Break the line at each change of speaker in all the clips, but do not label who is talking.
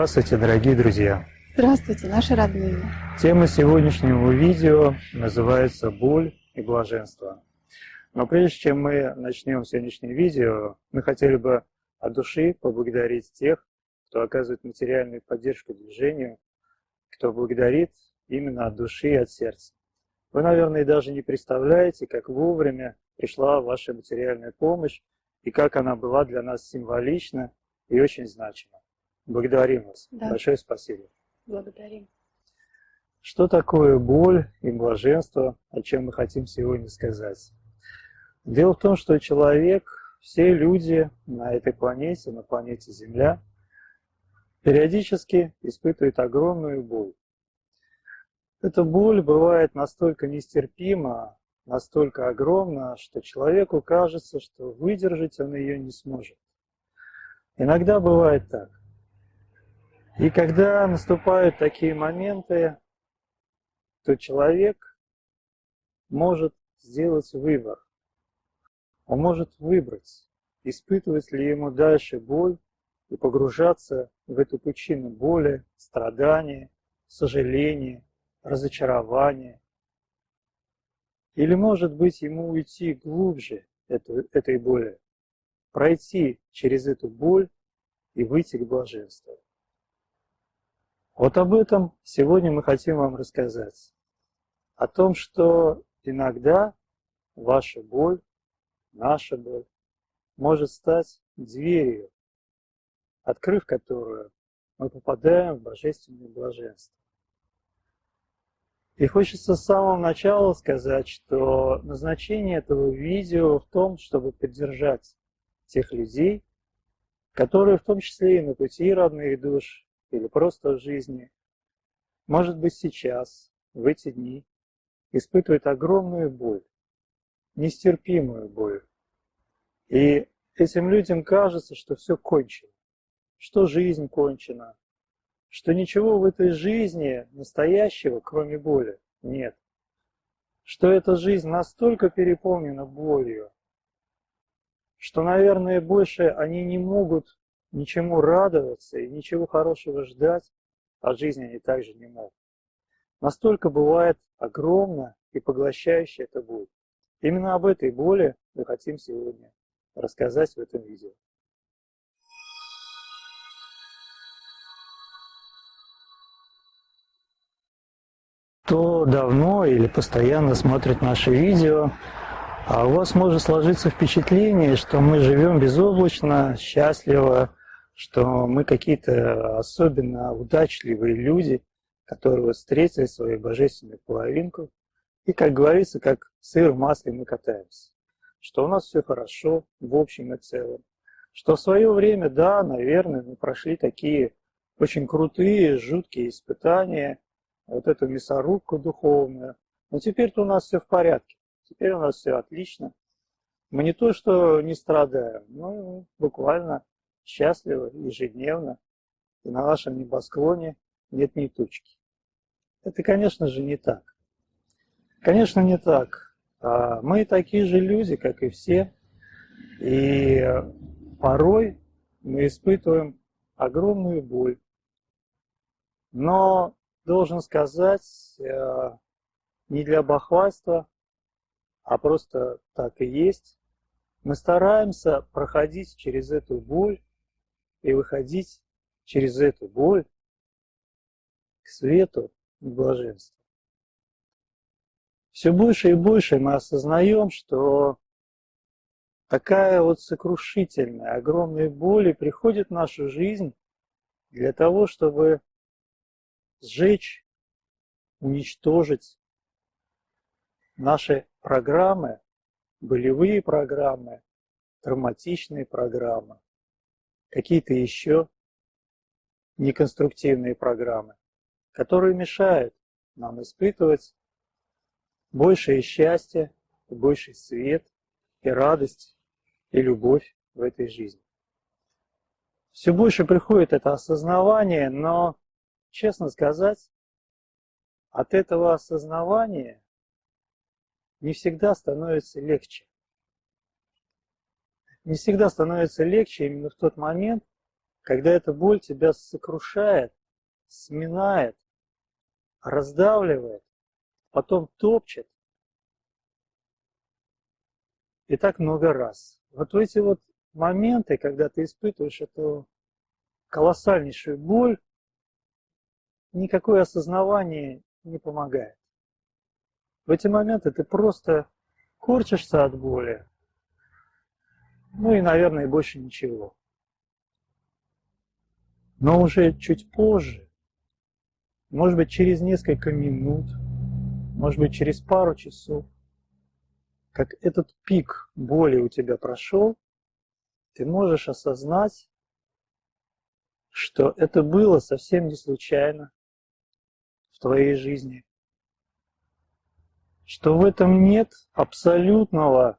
Здравствуйте, дорогие друзья!
Здравствуйте, наши родные!
Тема сегодняшнего видео называется «Боль и блаженство». Но прежде чем мы начнем сегодняшнее видео, мы хотели бы от души поблагодарить тех, кто оказывает материальную поддержку движению, кто благодарит именно от души и от сердца. Вы, наверное, даже не представляете, как вовремя пришла ваша материальная помощь и как она была для нас символична и очень значима. Благодарим вас. Да. Большое спасибо.
Благодарим.
Что такое боль и блаженство, о чем мы хотим сегодня сказать? Дело в том, что человек, все люди на этой планете, на планете Земля, периодически испытывают огромную боль. Эта боль бывает настолько нестерпима, настолько огромна, что человеку кажется, что выдержать он ее не сможет. Иногда бывает так. И когда наступают такие моменты, то человек может сделать выбор. Он может выбрать, испытывать ли ему дальше боль и погружаться в эту пучину боли, страдания, сожаления, разочарования. Или, может быть, ему уйти глубже этой боли, пройти через эту боль и выйти к блаженству. Вот об этом сегодня мы хотим вам рассказать. О том, что иногда ваша боль, наша боль, может стать дверью, открыв которую мы попадаем в божественное блаженство. И хочется с самого начала сказать, что назначение этого видео в том, чтобы поддержать тех людей, которые в том числе и на пути родных душ или просто в жизни, может быть сейчас, в эти дни, испытывает огромную боль, нестерпимую боль. И этим людям кажется, что все кончено, что жизнь кончена, что ничего в этой жизни настоящего, кроме боли, нет. Что эта жизнь настолько переполнена болью, что, наверное, больше они не могут ничему радоваться и ничего хорошего ждать от жизни они также не могут. Настолько бывает огромно и поглощающе это боль. Именно об этой боли мы хотим сегодня рассказать в этом видео. Кто давно или постоянно смотрит наши видео, а у вас может сложиться впечатление, что мы живем безоблачно, счастливо, что мы какие-то особенно удачливые люди, которые встретили свою божественную половинку, и, как говорится, как сыр в масле мы катаемся. Что у нас все хорошо в общем и целом. Что в свое время, да, наверное, мы прошли такие очень крутые, жуткие испытания, вот эту мясорубку духовную. Но теперь-то у нас все в порядке. Теперь у нас все отлично. Мы не то, что не страдаем, но буквально счастливы ежедневно, и на нашем небосклоне нет ни тучки. Это, конечно же, не так. Конечно, не так. А мы такие же люди, как и все, и порой мы испытываем огромную боль. Но, должен сказать, э, не для бахвальства, а просто так и есть, мы стараемся проходить через эту боль и выходить через эту боль к свету и блаженству. Все больше и больше мы осознаем, что такая вот сокрушительная, огромная боль приходит в нашу жизнь для того, чтобы сжечь, уничтожить наши программы, болевые программы, травматичные программы, какие-то еще неконструктивные программы, которые мешают нам испытывать большее счастье, больший свет, и радость, и любовь в этой жизни. Все больше приходит это осознавание, но, честно сказать, от этого осознавания не всегда становится легче. Не всегда становится легче именно в тот момент, когда эта боль тебя сокрушает, сминает, раздавливает, потом топчет. И так много раз. Вот в эти вот моменты, когда ты испытываешь эту колоссальнейшую боль, никакое осознавание не помогает. В эти моменты ты просто корчишься от боли. Ну и, наверное, больше ничего. Но уже чуть позже, может быть, через несколько минут, может быть, через пару часов, как этот пик боли у тебя прошел, ты можешь осознать, что это было совсем не случайно в твоей жизни, что в этом нет абсолютного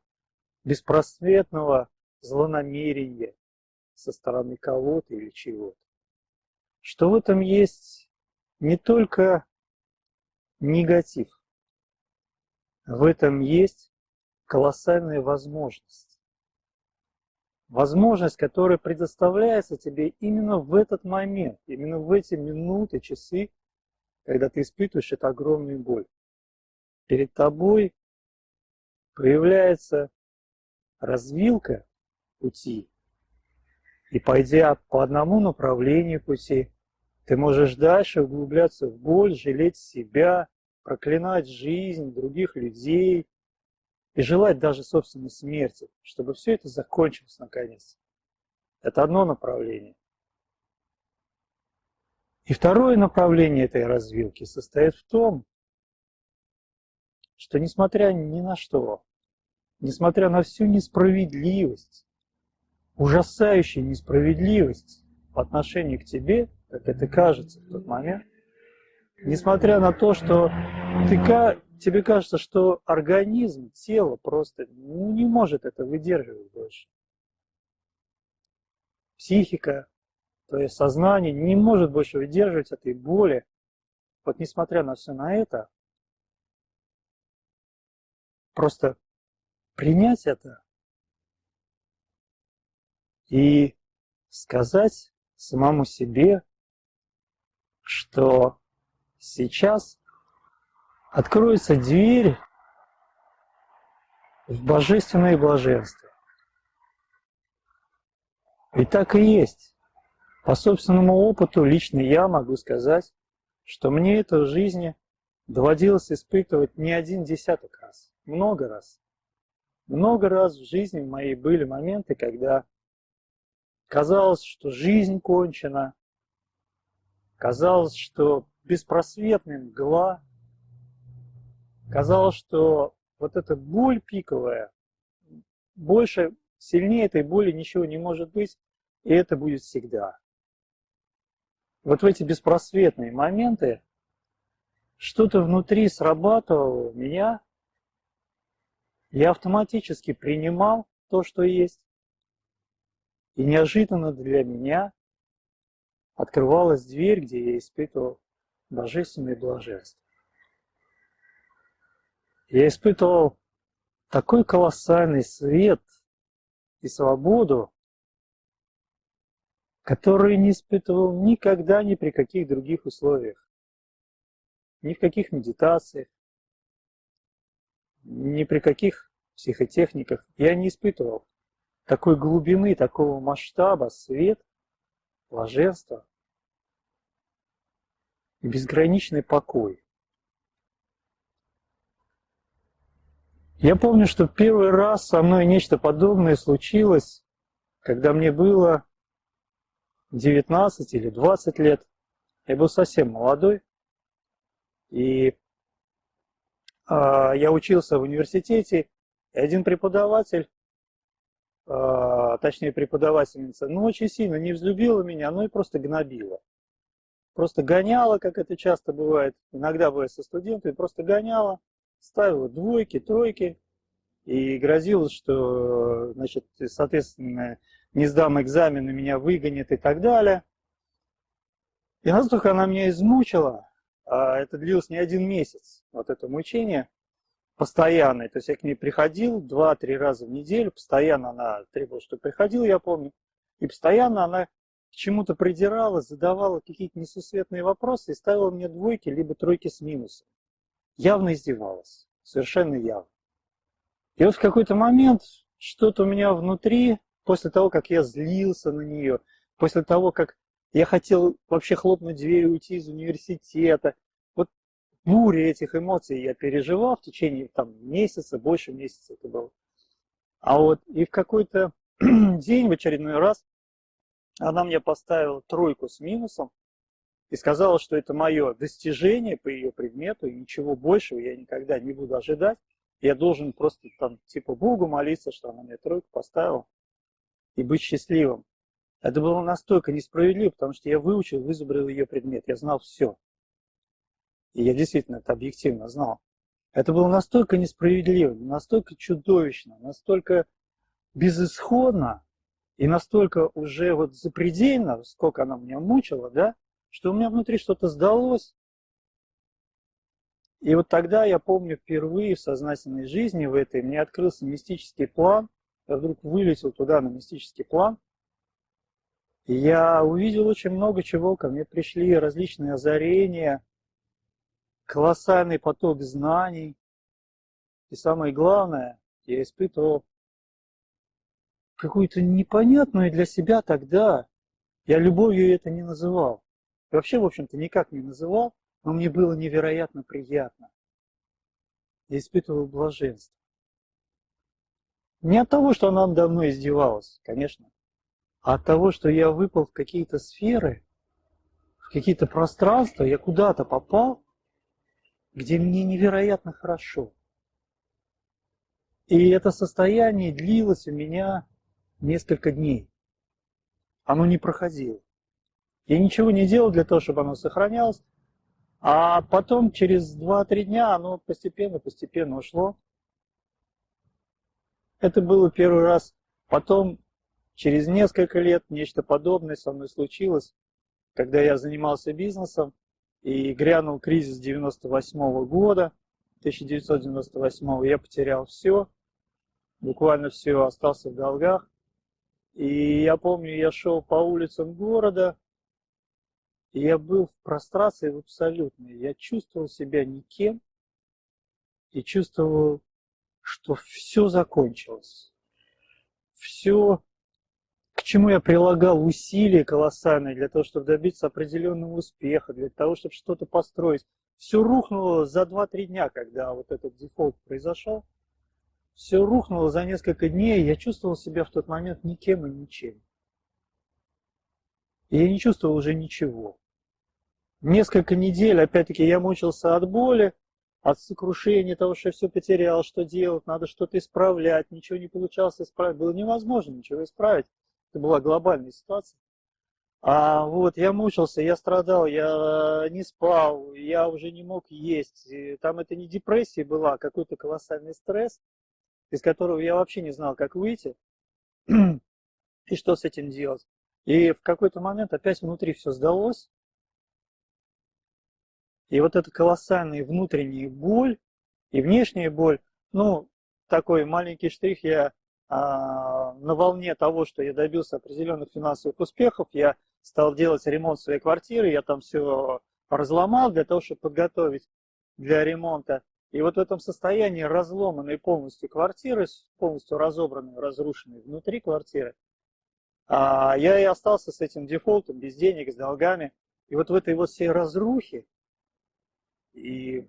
беспросветного злонамерения со стороны кого-то или чего-то, что в этом есть не только негатив, в этом есть колоссальная возможность. Возможность, которая предоставляется тебе именно в этот момент, именно в эти минуты, часы, когда ты испытываешь эту огромную боль перед тобой появляется развилка пути. И пойдя по одному направлению пути, ты можешь дальше углубляться в боль, жалеть себя, проклинать жизнь других людей и желать даже собственной смерти, чтобы все это закончилось наконец. Это одно направление. И второе направление этой развилки состоит в том, что несмотря ни на что, несмотря на всю несправедливость, ужасающую несправедливость по отношению к тебе, как это кажется в тот момент, несмотря на то, что ты, тебе кажется, что организм, тело просто ну, не может это выдерживать больше. Психика, твое сознание не может больше выдерживать этой боли. Вот несмотря на все на это, Просто принять это и сказать самому себе, что сейчас откроется дверь в божественное блаженство. И так и есть. По собственному опыту лично я могу сказать, что мне это в жизни доводилось испытывать не один десяток раз много раз. Много раз в жизни моей были моменты, когда казалось, что жизнь кончена, казалось, что беспросветная мгла, казалось, что вот эта боль пиковая, больше, сильнее этой боли ничего не может быть, и это будет всегда. Вот в эти беспросветные моменты что-то внутри срабатывало у меня, я автоматически принимал то, что есть, и неожиданно для меня открывалась дверь, где я испытывал божественное блаженство. Я испытывал такой колоссальный свет и свободу, который не испытывал никогда ни при каких других условиях. Ни в каких медитациях, ни при каких психотехниках я не испытывал такой глубины, такого масштаба, свет, блаженство, и безграничный покой. Я помню, что первый раз со мной нечто подобное случилось, когда мне было 19 или 20 лет. Я был совсем молодой. И э, я учился в университете, и один преподаватель, точнее преподавательница, ну очень сильно не взлюбила меня, ну и просто гнобила. Просто гоняла, как это часто бывает, иногда бывает со студентами, просто гоняла, ставила двойки, тройки, и грозилось, что, значит, соответственно, не сдам экзамен, и меня выгонят и так далее. И настолько она меня измучила, а это длилось не один месяц, вот это мучение постоянное. То есть я к ней приходил два-три раза в неделю, постоянно она требовала, что приходил, я помню, и постоянно она к чему-то придиралась, задавала какие-то несусветные вопросы и ставила мне двойки, либо тройки с минусом. Явно издевалась, совершенно явно. И вот в какой-то момент что-то у меня внутри, после того, как я злился на нее, после того, как я хотел вообще хлопнуть дверь и уйти из университета. Буря этих эмоций я переживал в течение там, месяца, больше месяца это было. А вот и в какой-то день, в очередной раз, она мне поставила тройку с минусом и сказала, что это мое достижение по ее предмету, и ничего большего я никогда не буду ожидать. Я должен просто там типа Богу молиться, что она мне тройку поставила, и быть счастливым. Это было настолько несправедливо, потому что я выучил, вызубрил ее предмет, я знал все. И я действительно это объективно знал. Это было настолько несправедливо, настолько чудовищно, настолько безысходно и настолько уже вот запредельно, сколько она меня мучила, да, что у меня внутри что-то сдалось. И вот тогда я помню впервые в сознательной жизни в этой мне открылся мистический план. Я вдруг вылетел туда на мистический план – и я увидел очень много чего, ко мне пришли различные озарения, колоссальный поток знаний. И самое главное, я испытывал какую-то непонятную для себя тогда, я любовью это не называл. И вообще, в общем-то, никак не называл, но мне было невероятно приятно. Я испытывал блаженство. Не от того, что она надо мной издевалась, конечно, а от того, что я выпал в какие-то сферы, в какие-то пространства, я куда-то попал, где мне невероятно хорошо. И это состояние длилось у меня несколько дней. Оно не проходило. Я ничего не делал для того, чтобы оно сохранялось. А потом, через 2-3 дня, оно постепенно-постепенно ушло. Это было первый раз. Потом Через несколько лет нечто подобное со мной случилось, когда я занимался бизнесом, и грянул кризис 98 -го года, 1998 -го, я потерял все, буквально все, остался в долгах. И я помню, я шел по улицам города, и я был в прострации в абсолютной. Я чувствовал себя никем, и чувствовал, что все закончилось. Все к чему я прилагал усилия колоссальные для того, чтобы добиться определенного успеха, для того, чтобы что-то построить. Все рухнуло за 2-3 дня, когда вот этот дефолт произошел. Все рухнуло за несколько дней, я чувствовал себя в тот момент никем и ничем. Я не чувствовал уже ничего. Несколько недель, опять-таки, я мучился от боли, от сокрушения того, что я все потерял, что делать, надо что-то исправлять, ничего не получалось исправить. Было невозможно ничего исправить. Это была глобальная ситуация. А вот я мучился, я страдал, я не спал, я уже не мог есть. Там это не депрессия была, а какой-то колоссальный стресс, из которого я вообще не знал, как выйти и что с этим делать. И в какой-то момент опять внутри все сдалось. И вот эта колоссальная внутренняя боль и внешняя боль, ну, такой маленький штрих я на волне того, что я добился определенных финансовых успехов, я стал делать ремонт своей квартиры, я там все разломал для того, чтобы подготовить для ремонта. И вот в этом состоянии разломанной полностью квартиры, полностью разобранной, разрушенной внутри квартиры, а, я и остался с этим дефолтом, без денег, с долгами. И вот в этой вот всей разрухе И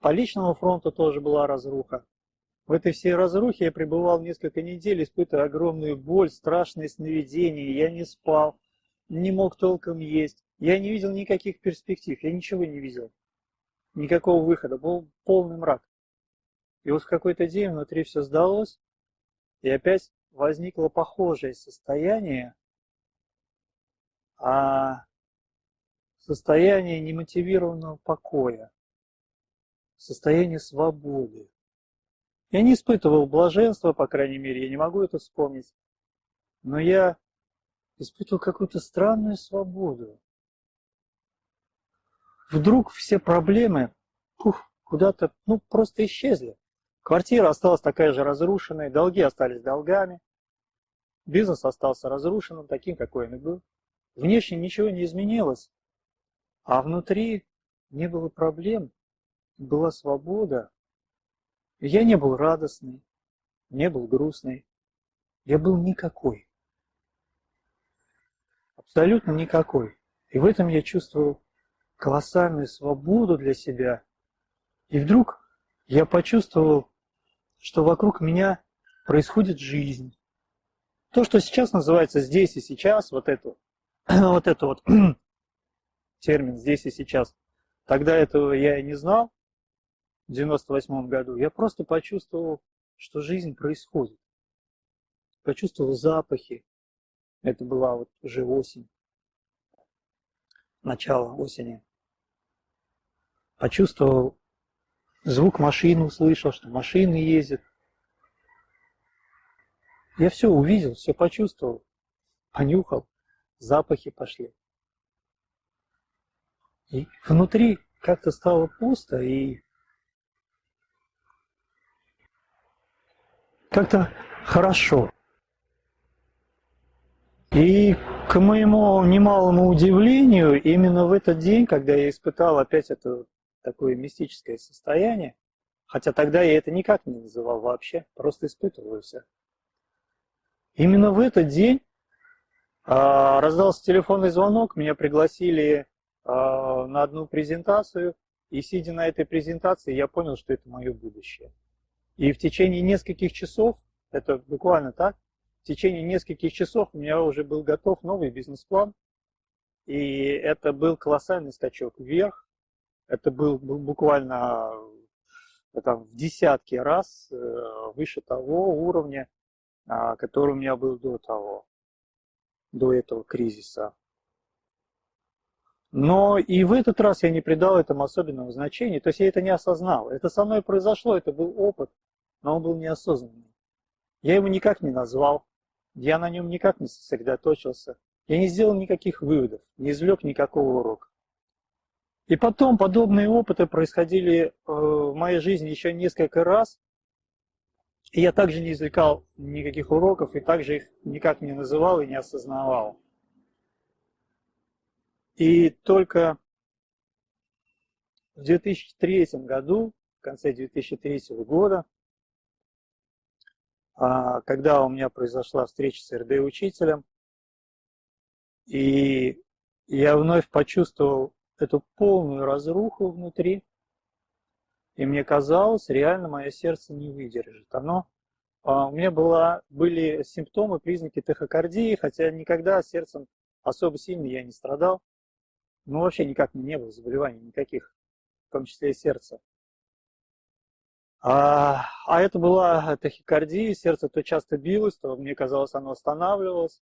по личному фронту тоже была разруха. В этой всей разрухе я пребывал несколько недель, испытывая огромную боль, страшные сновидения. Я не спал, не мог толком есть. Я не видел никаких перспектив, я ничего не видел. Никакого выхода, был полный мрак. И вот в какой-то день внутри все сдалось, и опять возникло похожее состояние, а состояние немотивированного покоя, состояние свободы. Я не испытывал блаженства, по крайней мере, я не могу это вспомнить, но я испытывал какую-то странную свободу. Вдруг все проблемы куда-то ну, просто исчезли. Квартира осталась такая же разрушенная, долги остались долгами, бизнес остался разрушенным, таким, какой он и был. Внешне ничего не изменилось, а внутри не было проблем, была свобода. Я не был радостный, не был грустный, я был никакой. Абсолютно никакой. И в этом я чувствовал колоссальную свободу для себя. И вдруг я почувствовал, что вокруг меня происходит жизнь. То, что сейчас называется здесь и сейчас, вот это, вот это вот термин «здесь и сейчас». Тогда этого я и не знал, в 98 году. Я просто почувствовал, что жизнь происходит. Почувствовал запахи. Это была вот уже осень, начало осени. Почувствовал звук машины, услышал, что машины ездят. Я все увидел, все почувствовал, понюхал, запахи пошли. И внутри как-то стало пусто и как-то хорошо. И к моему немалому удивлению, именно в этот день, когда я испытал опять это такое мистическое состояние, хотя тогда я это никак не называл вообще, просто испытывал все. Именно в этот день а, раздался телефонный звонок, меня пригласили а, на одну презентацию, и сидя на этой презентации, я понял, что это мое будущее. И в течение нескольких часов, это буквально так, в течение нескольких часов у меня уже был готов новый бизнес-план, и это был колоссальный скачок вверх, это был, был буквально там, в десятки раз э, выше того уровня, а, который у меня был до того, до этого кризиса. Но и в этот раз я не придал этому особенного значения, то есть я это не осознал. Это со мной произошло, это был опыт, но он был неосознанный. Я его никак не назвал, я на нем никак не сосредоточился, я не сделал никаких выводов, не извлек никакого урока. И потом подобные опыты происходили э, в моей жизни еще несколько раз, и я также не извлекал никаких уроков, и также их никак не называл и не осознавал. И только в 2003 году, в конце 2003 года, а, когда у меня произошла встреча с РД-учителем, и я вновь почувствовал эту полную разруху внутри, и мне казалось, реально мое сердце не выдержит. Оно, а, у меня была, были симптомы, признаки тахикардии, хотя никогда сердцем особо сильно я не страдал. Ну, вообще никак не было заболеваний никаких, в том числе и сердца. А, а это была тахикардия, сердце то часто билось, то мне казалось, оно останавливалось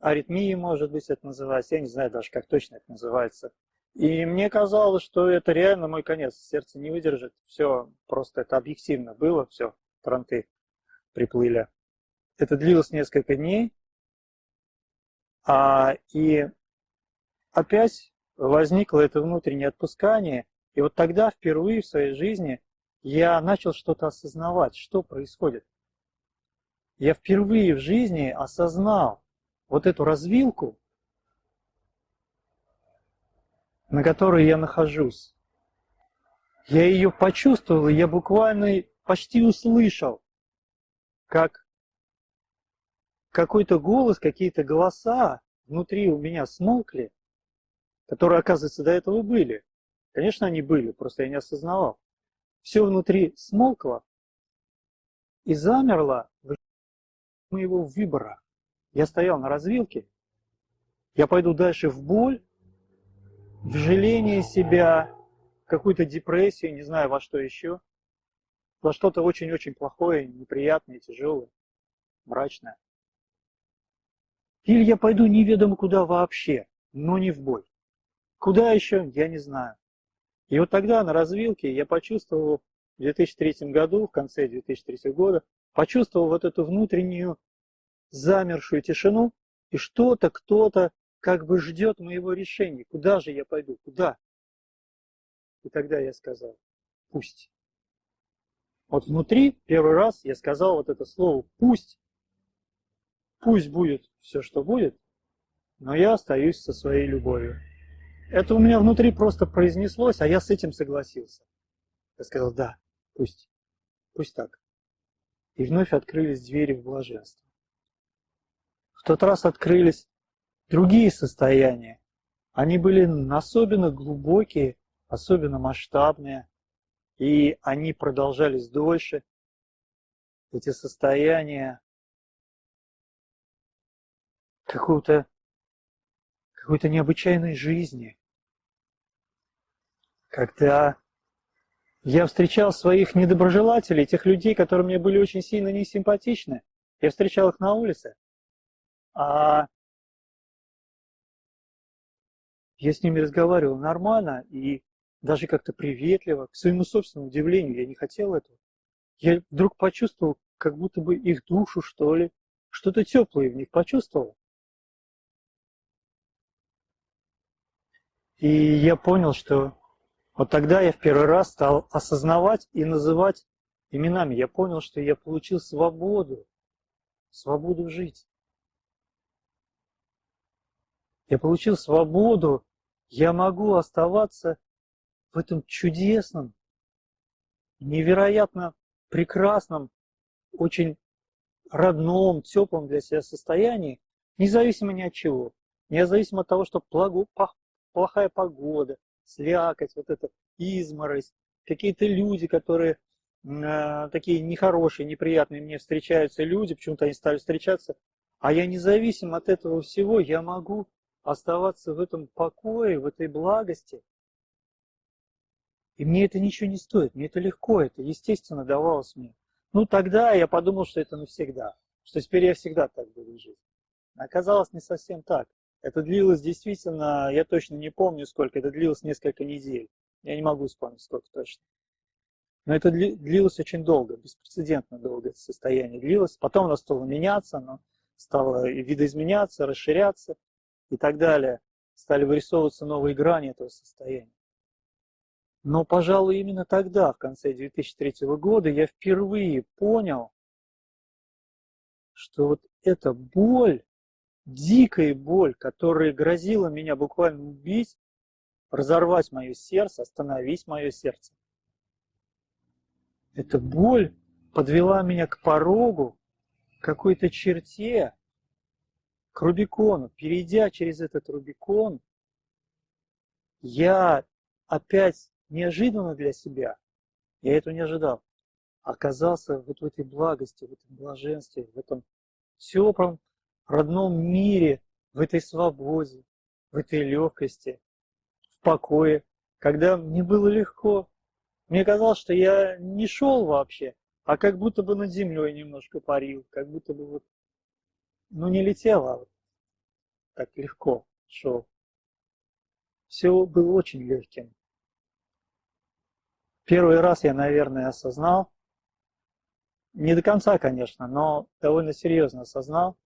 аритмии, может быть, это называется, я не знаю даже, как точно это называется. И мне казалось, что это реально мой конец, сердце не выдержит, все, просто это объективно было, все, транты приплыли. Это длилось несколько дней, а, и опять возникло это внутреннее отпускание, и вот тогда впервые в своей жизни я начал что-то осознавать, что происходит. Я впервые в жизни осознал, вот эту развилку, на которой я нахожусь. Я ее почувствовал, я буквально почти услышал, как какой-то голос, какие-то голоса внутри у меня смолкли, которые, оказывается, до этого были. Конечно, они были, просто я не осознавал. Все внутри смолкло и замерло моего выбора. Я стоял на развилке, я пойду дальше в боль, в жаление себя, в какую-то депрессию, не знаю во что еще, во что-то очень-очень плохое, неприятное, тяжелое, мрачное. Или я пойду неведомо куда вообще, но не в бой. Куда еще, я не знаю. И вот тогда на развилке я почувствовал в 2003 году, в конце 2003 года, почувствовал вот эту внутреннюю замершую тишину, и что-то, кто-то как бы ждет моего решения. Куда же я пойду? Куда? И тогда я сказал, пусть. Вот внутри первый раз я сказал вот это слово «пусть». Пусть будет все, что будет, но я остаюсь со своей любовью. Это у меня внутри просто произнеслось, а я с этим согласился. Я сказал, да, пусть, пусть так. И вновь открылись двери в блаженство. В тот раз открылись другие состояния. Они были особенно глубокие, особенно масштабные, и они продолжались дольше. Эти состояния какого-то какой-то необычайной жизни, когда я встречал своих недоброжелателей, тех людей, которые мне были очень сильно несимпатичны, я встречал их на улице, а я с ними разговаривал нормально и даже как-то приветливо, к своему собственному удивлению, я не хотел этого. Я вдруг почувствовал, как будто бы их душу, что ли, что-то теплое в них почувствовал. И я понял, что вот тогда я в первый раз стал осознавать и называть именами. Я понял, что я получил свободу, свободу жить. Я получил свободу, я могу оставаться в этом чудесном, невероятно прекрасном, очень родном, теплом для себя состоянии, независимо ни от чего. Независимо от того, что плохая погода, слякоть, вот эта изморозь, какие-то люди, которые э, такие нехорошие, неприятные мне встречаются люди, почему-то они стали встречаться, а я независим от этого всего, я могу оставаться в этом покое, в этой благости. И мне это ничего не стоит, мне это легко, это естественно давалось мне. Ну тогда я подумал, что это навсегда, что теперь я всегда так буду жить. Оказалось не совсем так. Это длилось действительно, я точно не помню сколько, это длилось несколько недель. Я не могу вспомнить сколько точно. Но это длилось очень долго, беспрецедентно долго это состояние длилось. Потом оно стало меняться, оно стало видоизменяться, расширяться и так далее. Стали вырисовываться новые грани этого состояния. Но, пожалуй, именно тогда, в конце 2003 года, я впервые понял, что вот эта боль, дикая боль, которая грозила меня буквально убить, разорвать мое сердце, остановить мое сердце. Эта боль подвела меня к порогу, к какой-то черте, к Рубикону. Перейдя через этот Рубикон, я опять неожиданно для себя, я этого не ожидал, оказался вот в этой благости, в этом блаженстве, в этом теплом родном мире, в этой свободе, в этой легкости, в покое, когда мне было легко. Мне казалось, что я не шел вообще, а как будто бы над землей немножко парил, как будто бы вот, ну не летел, а вот так легко шел. Все было очень легким. Первый раз я, наверное, осознал, не до конца, конечно, но довольно серьезно осознал,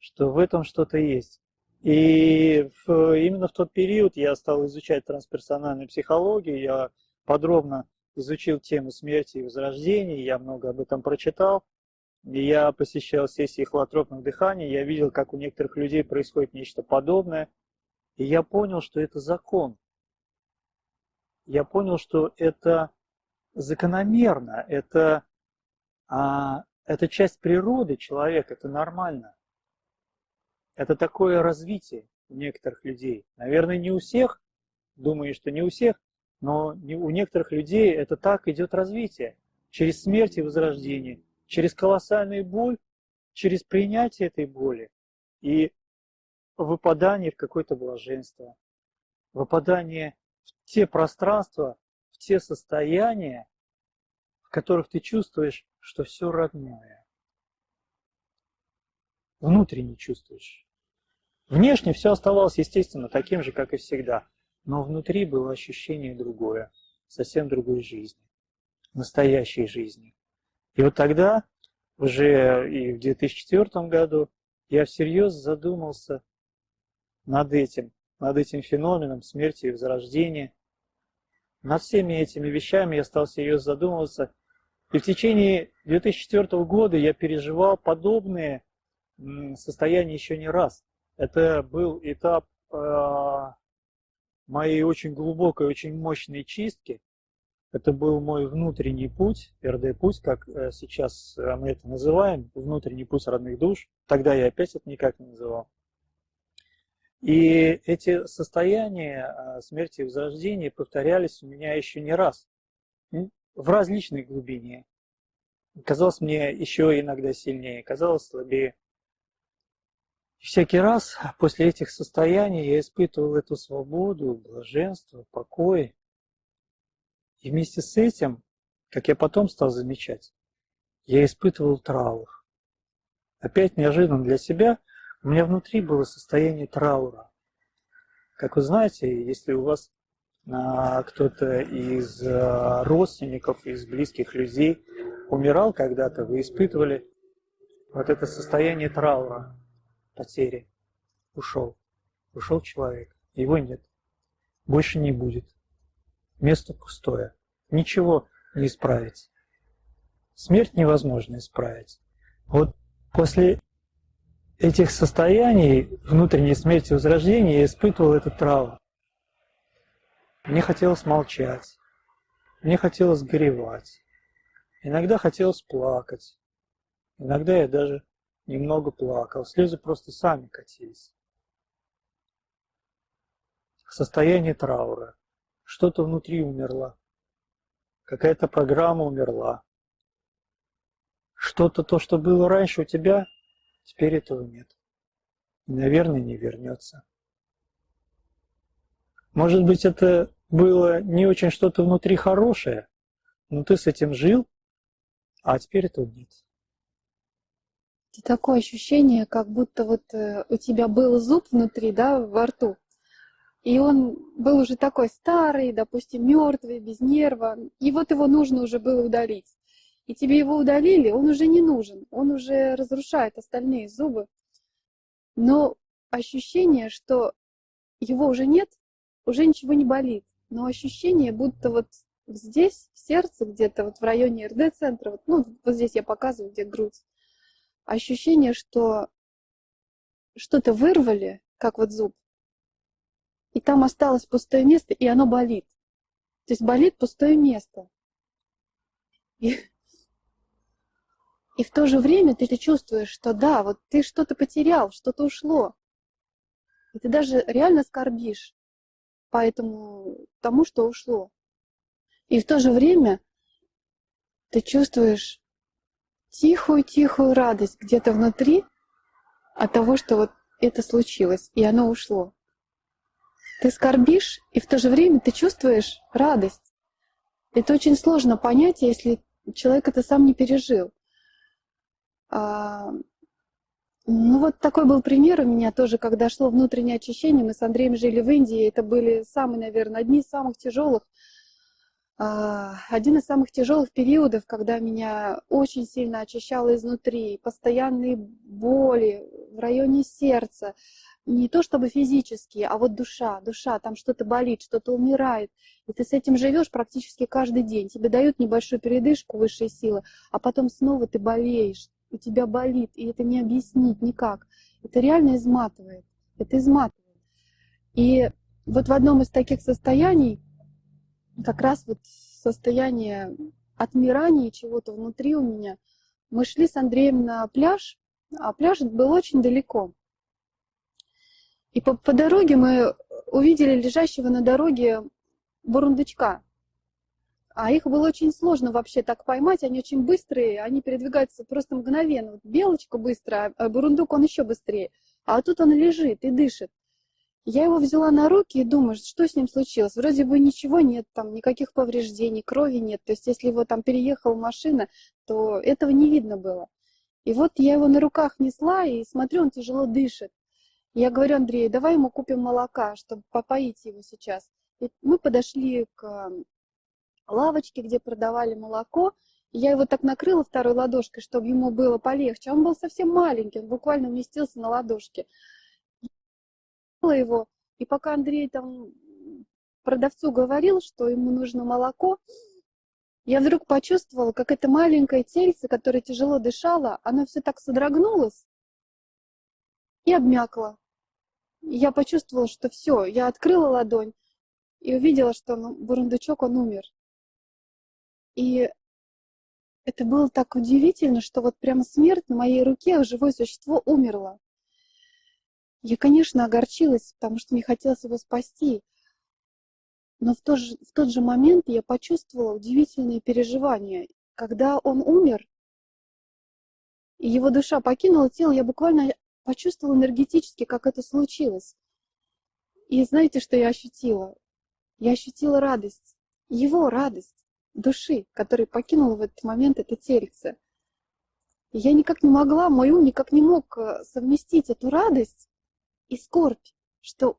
что в этом что-то есть. И в, именно в тот период я стал изучать трансперсональную психологию, я подробно изучил тему смерти и возрождения, я много об этом прочитал. Я посещал сессии холотропных дыханий, я видел, как у некоторых людей происходит нечто подобное. И я понял, что это закон. Я понял, что это закономерно, это, а, это часть природы человека, это нормально. Это такое развитие у некоторых людей. Наверное, не у всех, думаю, что не у всех, но у некоторых людей это так идет развитие. Через смерть и возрождение, через колоссальную боль, через принятие этой боли и выпадание в какое-то блаженство, выпадание в те пространства, в те состояния, в которых ты чувствуешь, что все родное. Внутренне чувствуешь. Внешне все оставалось, естественно, таким же, как и всегда. Но внутри было ощущение другое, совсем другой жизни, настоящей жизни. И вот тогда, уже и в 2004 году, я всерьез задумался над этим, над этим феноменом смерти и возрождения. Над всеми этими вещами я стал серьезно задумываться. И в течение 2004 года я переживал подобные состояния еще не раз. Это был этап э, моей очень глубокой, очень мощной чистки. Это был мой внутренний путь, РД-путь, как э, сейчас мы это называем, внутренний путь родных душ. Тогда я опять это никак не называл. И эти состояния э, смерти и возрождения повторялись у меня еще не раз, в различной глубине. Казалось мне еще иногда сильнее, казалось слабее. И всякий раз после этих состояний я испытывал эту свободу, блаженство, покой. И вместе с этим, как я потом стал замечать, я испытывал траур. Опять неожиданно для себя у меня внутри было состояние траура. Как вы знаете, если у вас а, кто-то из а, родственников, из близких людей умирал когда-то, вы испытывали вот это состояние траура потери. Ушел. Ушел человек. Его нет. Больше не будет. Место пустое. Ничего не исправить. Смерть невозможно исправить. Вот после этих состояний внутренней смерти и возрождения я испытывал этот травму. Мне хотелось молчать. Мне хотелось горевать. Иногда хотелось плакать. Иногда я даже немного плакал, слезы просто сами катились. Состояние траура. Что-то внутри умерло. Какая-то программа умерла. Что-то, то, что было раньше у тебя, теперь этого нет. И, наверное, не вернется. Может быть, это было не очень что-то внутри хорошее, но ты с этим жил, а теперь этого нет.
Это такое ощущение, как будто вот э, у тебя был зуб внутри, да, во рту, и он был уже такой старый, допустим, мертвый, без нерва, и вот его нужно уже было удалить. И тебе его удалили, он уже не нужен, он уже разрушает остальные зубы. Но ощущение, что его уже нет, уже ничего не болит. Но ощущение, будто вот здесь, в сердце, где-то вот в районе РД-центра, вот, ну, вот здесь я показываю, где грудь, ощущение, что что-то вырвали, как вот зуб, и там осталось пустое место, и оно болит. То есть болит пустое место. И, и в то же время ты, ты чувствуешь, что да, вот ты что-то потерял, что-то ушло. И ты даже реально скорбишь по этому тому, что ушло. И в то же время ты чувствуешь тихую-тихую радость где-то внутри от того, что вот это случилось, и оно ушло. Ты скорбишь, и в то же время ты чувствуешь радость. Это очень сложно понять, если человек это сам не пережил. А, ну вот такой был пример у меня тоже, когда шло внутреннее очищение. Мы с Андреем жили в Индии. Это были самые, наверное, одни из самых тяжелых один из самых тяжелых периодов, когда меня очень сильно очищало изнутри, постоянные боли в районе сердца, не то чтобы физические, а вот душа, душа, там что-то болит, что-то умирает, и ты с этим живешь практически каждый день. Тебе дают небольшую передышку высшей силы, а потом снова ты болеешь, у тебя болит, и это не объяснить никак. Это реально изматывает, это изматывает. И вот в одном из таких состояний как раз вот состояние отмирания чего-то внутри у меня. Мы шли с Андреем на пляж, а пляж был очень далеко. И по, по дороге мы увидели лежащего на дороге бурундучка. А их было очень сложно вообще так поймать, они очень быстрые, они передвигаются просто мгновенно. Вот белочка быстрая, а бурундук он еще быстрее. А тут он лежит и дышит. Я его взяла на руки и думаю, что с ним случилось. Вроде бы ничего нет, там никаких повреждений, крови нет. То есть если его там переехала машина, то этого не видно было. И вот я его на руках несла и смотрю, он тяжело дышит. Я говорю Андрею, давай ему купим молока, чтобы попоить его сейчас. И мы подошли к лавочке, где продавали молоко. Я его так накрыла второй ладошкой, чтобы ему было полегче. Он был совсем маленький, он буквально уместился на ладошке его, и пока Андрей там продавцу говорил, что ему нужно молоко, я вдруг почувствовала, как это маленькое тельце, которое тяжело дышало, оно все так содрогнулось и обмякло. Я почувствовала, что все, я открыла ладонь и увидела, что ну, бурундучок, он умер. И это было так удивительно, что вот прямо смерть на моей руке, живое существо умерло. Я, конечно, огорчилась, потому что мне хотелось его спасти. Но в тот, же, в тот же момент я почувствовала удивительные переживания. Когда он умер, и его душа покинула тело, я буквально почувствовала энергетически, как это случилось. И знаете, что я ощутила? Я ощутила радость, его радость души, которая покинула в этот момент это тельце. И я никак не могла, мой ум никак не мог э, совместить эту радость и скорбь, что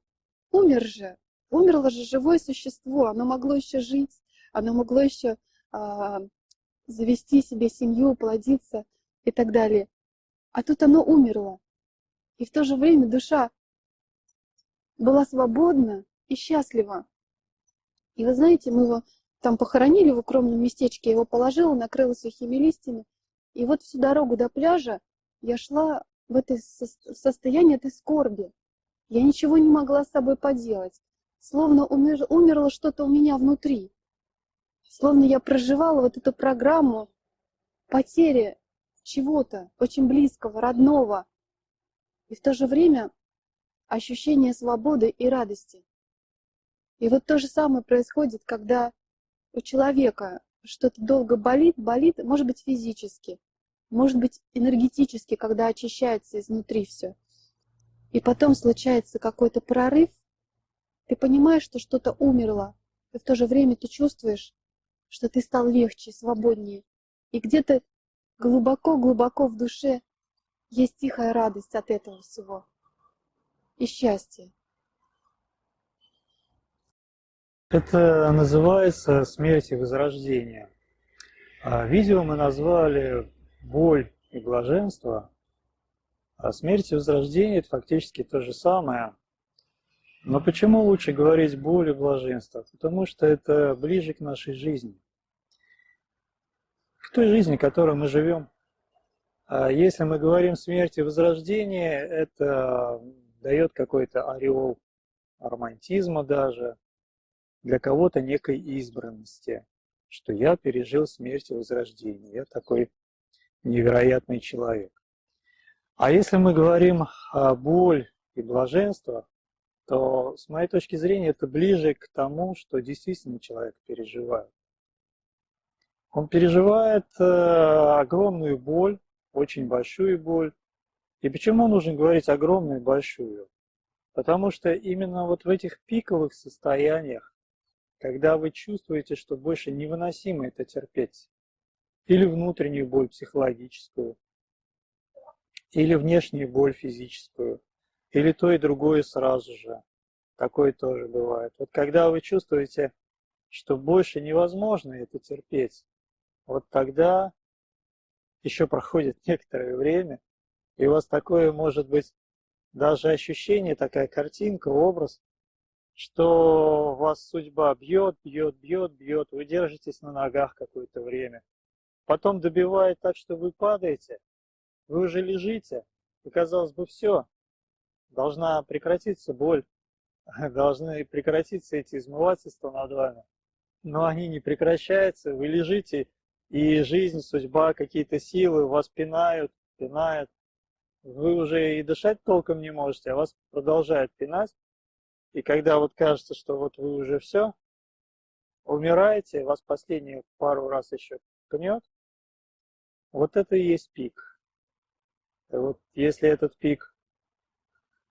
умер же, умерло же живое существо, оно могло еще жить, оно могло еще а, завести себе семью, плодиться и так далее. А тут оно умерло. И в то же время душа была свободна и счастлива. И вы знаете, мы его там похоронили в укромном местечке, я его положила, накрыла сухими листьями. И вот всю дорогу до пляжа я шла в это состояние этой скорби. Я ничего не могла с собой поделать, словно умер, умерло что-то у меня внутри. Словно я проживала вот эту программу потери чего-то очень близкого, родного. И в то же время ощущение свободы и радости. И вот то же самое происходит, когда у человека что-то долго болит, болит, может быть, физически, может быть, энергетически, когда очищается изнутри все и потом случается какой-то прорыв, ты понимаешь, что что-то умерло, и в то же время ты чувствуешь, что ты стал легче, свободнее. И где-то глубоко-глубоко в душе есть тихая радость от этого всего и счастье.
Это называется смерть и возрождение. А видео мы назвали «Боль и блаженство», а смерть и возрождение – это фактически то же самое. Но почему лучше говорить боль и блаженство? Потому что это ближе к нашей жизни. К той жизни, в которой мы живем. А если мы говорим смерть и возрождение, это дает какой-то ореол романтизма даже, для кого-то некой избранности, что я пережил смерть и возрождение, я такой невероятный человек. А если мы говорим о боль и блаженство, то, с моей точки зрения, это ближе к тому, что действительно человек переживает. Он переживает э, огромную боль, очень большую боль. И почему нужно говорить огромную и большую? Потому что именно вот в этих пиковых состояниях, когда вы чувствуете, что больше невыносимо это терпеть, или внутреннюю боль психологическую, или внешнюю боль физическую, или то и другое сразу же. Такое тоже бывает. Вот когда вы чувствуете, что больше невозможно это терпеть, вот тогда еще проходит некоторое время, и у вас такое может быть даже ощущение, такая картинка, образ, что вас судьба бьет, бьет, бьет, бьет, вы держитесь на ногах какое-то время. Потом добивает так, что вы падаете, вы уже лежите, и казалось бы, все, должна прекратиться боль, должны прекратиться эти измывательства над вами. Но они не прекращаются, вы лежите, и жизнь, судьба, какие-то силы вас пинают, пинают. Вы уже и дышать толком не можете, а вас продолжают пинать. И когда вот кажется, что вот вы уже все, умираете, вас последние пару раз еще пнет, вот это и есть пик. И вот если этот пик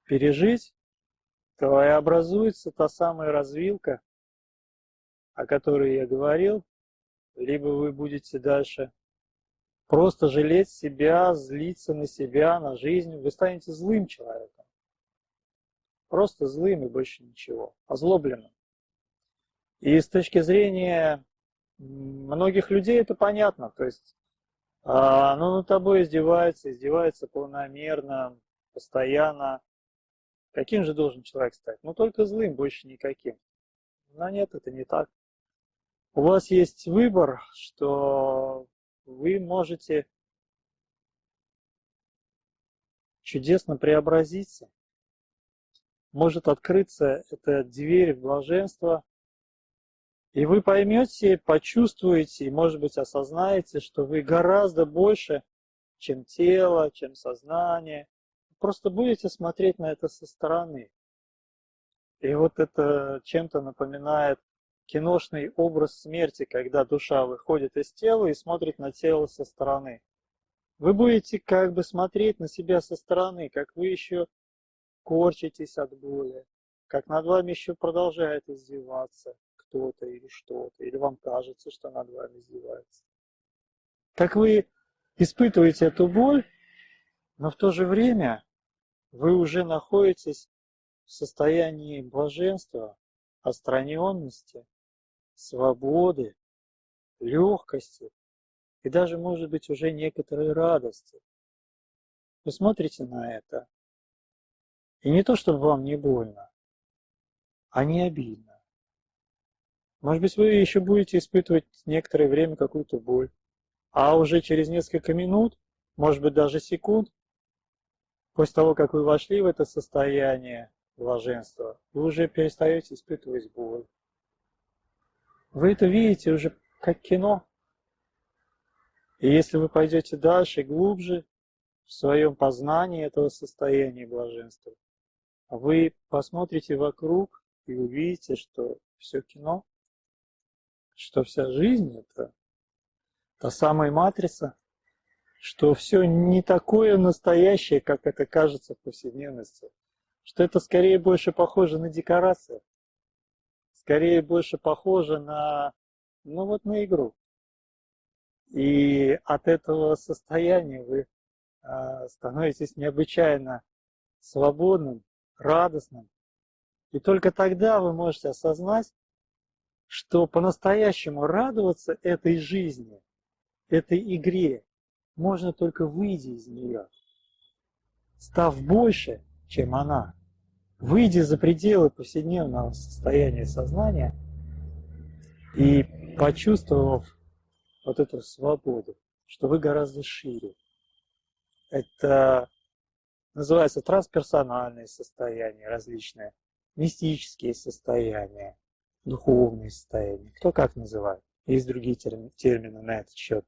пережить, то и образуется та самая развилка, о которой я говорил, либо вы будете дальше просто жалеть себя, злиться на себя, на жизнь, вы станете злым человеком. Просто злым и больше ничего, озлобленным. И с точки зрения многих людей это понятно, то есть а, оно над тобой издевается, издевается полномерно, постоянно. Каким же должен человек стать? Ну только злым, больше никаким. Но нет, это не так. У вас есть выбор, что вы можете чудесно преобразиться. Может открыться эта дверь в блаженство, и вы поймете, почувствуете, и, может быть, осознаете, что вы гораздо больше, чем тело, чем сознание. Просто будете смотреть на это со стороны. И вот это чем-то напоминает киношный образ смерти, когда душа выходит из тела и смотрит на тело со стороны. Вы будете как бы смотреть на себя со стороны, как вы еще корчитесь от боли, как над вами еще продолжает издеваться кто-то или что-то, или вам кажется, что над вами издевается. Как вы испытываете эту боль, но в то же время вы уже находитесь в состоянии блаженства, отстраненности, свободы, легкости и даже, может быть, уже некоторой радости. Вы смотрите на это, и не то, чтобы вам не больно, а не обидно. Может быть, вы еще будете испытывать некоторое время какую-то боль, а уже через несколько минут, может быть, даже секунд, после того, как вы вошли в это состояние блаженства, вы уже перестаете испытывать боль. Вы это видите уже как кино. И если вы пойдете дальше, глубже, в своем познании этого состояния блаженства, вы посмотрите вокруг и увидите, что все кино, что вся жизнь – это та самая матрица, что все не такое настоящее, как это кажется в повседневности, что это скорее больше похоже на декорацию, скорее больше похоже на, ну вот на игру. И от этого состояния вы э, становитесь необычайно свободным, радостным. И только тогда вы можете осознать, что по-настоящему радоваться этой жизни, этой игре, можно только выйдя из нее, став больше, чем она выйдя за пределы повседневного состояния сознания и почувствовав вот эту свободу, что вы гораздо шире. Это называется трансперсональные состояния различные, мистические состояния, духовные состояния, кто как называет. Есть другие термины на этот счет.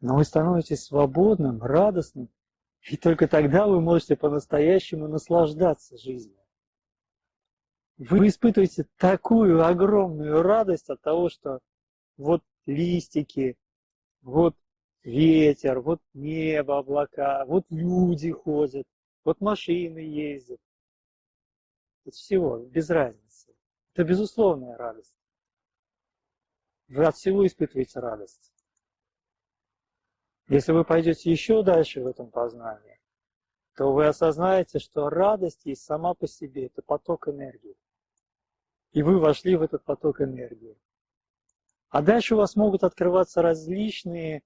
Но вы становитесь свободным, радостным и только тогда вы можете по-настоящему наслаждаться жизнью. Вы испытываете такую огромную радость от того, что вот листики, вот ветер, вот небо, облака, вот люди ходят, вот машины ездят. От всего, без разницы. Это безусловная радость. Вы от всего испытываете радость. Если вы пойдете еще дальше в этом познании, то вы осознаете, что радость есть сама по себе, это поток энергии. И вы вошли в этот поток энергии. А дальше у вас могут открываться различные